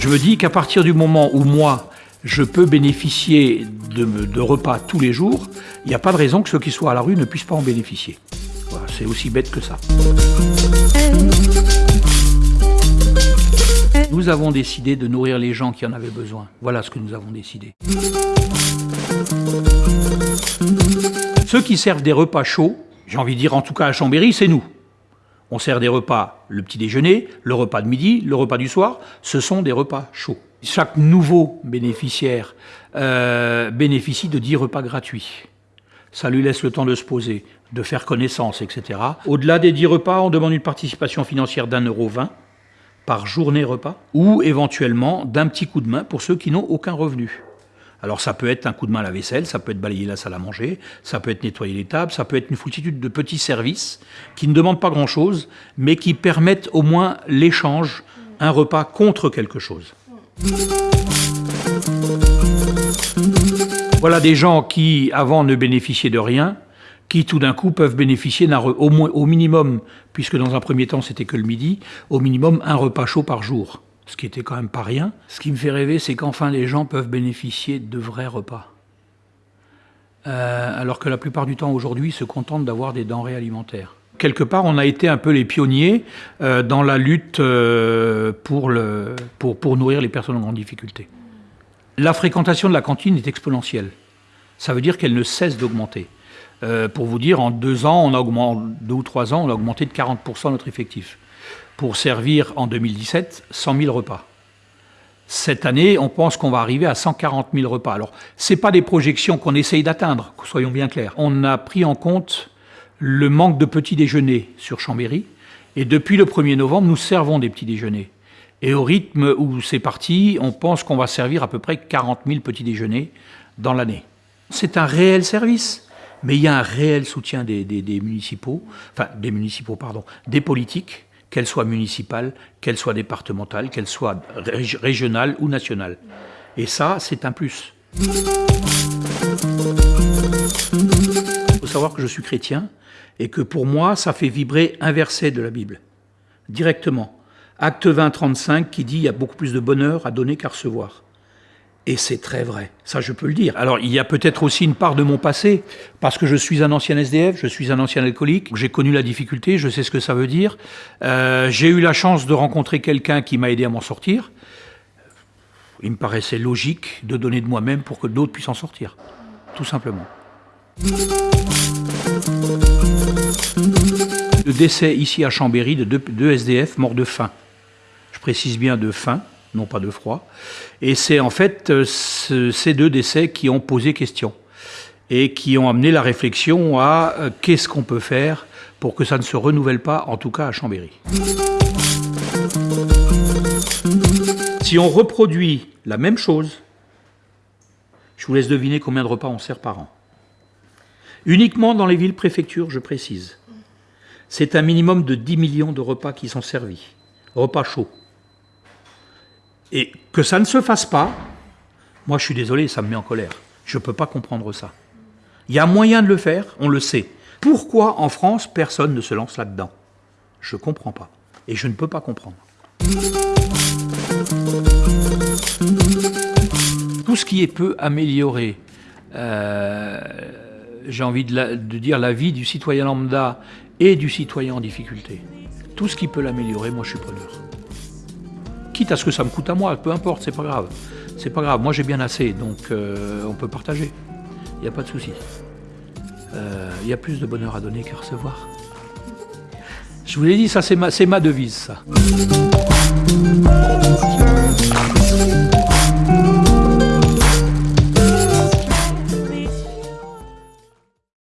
Je me dis qu'à partir du moment où moi, je peux bénéficier de, repas tous les jours, il n'y a pas de raison que ceux qui soient à la rue ne puissent pas en bénéficier. C'est aussi bête que ça. Nous avons décidé de nourrir les gens qui en avaient besoin. Voilà ce que nous avons décidé. Ceux qui servent des repas chauds, j'ai envie de dire en tout cas à Chambéry, c'est nous. On sert des repas le petit déjeuner, le repas de midi, le repas du soir. Ce sont des repas chauds. Chaque nouveau bénéficiaire euh, bénéficie de 10 repas gratuits. Ça lui laisse le temps de se poser, de faire connaissance, etc. Au-delà des 10 repas, on demande une participation financière d'un euro vingt par journée repas, ou éventuellement d'un petit coup de main pour ceux qui n'ont aucun revenu. Alors ça peut être un coup de main à la vaisselle, ça peut être balayer la salle à manger, ça peut être nettoyer les tables, ça peut être une foultitude de petits services qui ne demandent pas grand-chose, mais qui permettent au moins l'échange, un repas contre quelque chose. Voilà des gens qui, avant, ne bénéficiaient de rien, qui tout d'un coup peuvent bénéficier au, moins, au minimum, puisque dans un premier temps c'était que le midi, au minimum un repas chaud par jour, ce qui était quand même pas rien. Ce qui me fait rêver, c'est qu'enfin les gens peuvent bénéficier de vrais repas. Euh, alors que la plupart du temps aujourd'hui se contentent d'avoir des denrées alimentaires. Quelque part, on a été un peu les pionniers euh, dans la lutte euh, pour, nourrir les personnes en grande difficulté. La fréquentation de la cantine est exponentielle. Ça veut dire qu'elle ne cesse d'augmenter. Pour vous dire, en deux ans, on a augmenté, deux ou trois ans, on a augmenté de 40% notre effectif. Pour servir en 2017 100 000 repas. Cette année, on pense qu'on va arriver à 140 000 repas. Alors, ce pas des projections qu'on essaye d'atteindre, soyons bien clairs. On a pris en compte le manque de petits déjeuners sur Chambéry, et depuis le 1er novembre, nous servons des petits déjeuners. Et au rythme où c'est parti, on pense qu'on va servir à peu près 40 000 petits déjeuners dans l'année. C'est un réel service mais il y a un réel soutien des, municipaux, enfin des municipaux, pardon, des politiques, qu'elles soient municipales, qu'elles soient départementales, qu'elles soient régionales ou nationales. Et ça, c'est un plus. Il faut savoir que je suis chrétien et que pour moi, ça fait vibrer un verset de la Bible, directement. Acte 20, 35, qui dit « il y a beaucoup plus de bonheur à donner qu'à recevoir ». Et c'est très vrai, ça je peux le dire. Alors il y a peut-être aussi une part de mon passé, parce que je suis un ancien SDF, je suis un ancien alcoolique, j'ai connu la difficulté, je sais ce que ça veut dire. Euh, j'ai eu la chance de rencontrer quelqu'un qui m'a aidé à m'en sortir. Il me paraissait logique de donner de moi-même pour que d'autres puissent en sortir, tout simplement. Le décès ici à Chambéry de deux, deux SDF morts de faim. Je précise bien de faim, non pas de froid. Et c'est en fait euh, ces deux décès qui ont posé question et qui ont amené la réflexion à euh, qu'est-ce qu'on peut faire pour que ça ne se renouvelle pas, en tout cas à Chambéry. Si on reproduit la même chose, je vous laisse deviner combien de repas on sert par an. Uniquement dans les villes-préfectures, je précise. C'est un minimum de 10 millions de repas qui sont servis. Repas chauds. Et que ça ne se fasse pas, moi je suis désolé, ça me met en colère. Je ne peux pas comprendre ça. Il y a moyen de le faire, on le sait. Pourquoi en France personne ne se lance là-dedans? Je ne comprends pas. Et je ne peux pas comprendre. Tout ce qui est peut améliorer, euh, j'ai envie de dire la vie du citoyen lambda et du citoyen en difficulté. Tout ce qui peut l'améliorer, moi je suis preneur quitte à ce que ça me coûte à moi, peu importe, c'est pas grave. C'est pas grave, moi j'ai bien assez, donc euh, on peut partager. Il n'y a pas de souci. Euh, il y a plus de bonheur à donner qu'à recevoir. Je vous l'ai dit, ça c'est ma, ma devise, ça.